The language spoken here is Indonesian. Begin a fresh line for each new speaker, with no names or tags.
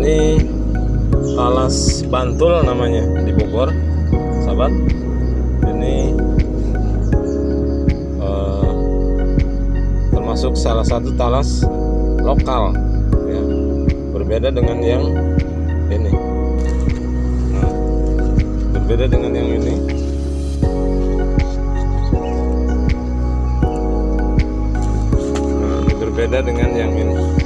Ini talas Bantul namanya di Bogor sahabat. Ini eh, termasuk salah satu talas lokal ya. berbeda dengan yang ini. Nah, berbeda dengan yang ini. Nah, ini berbeda dengan yang ini.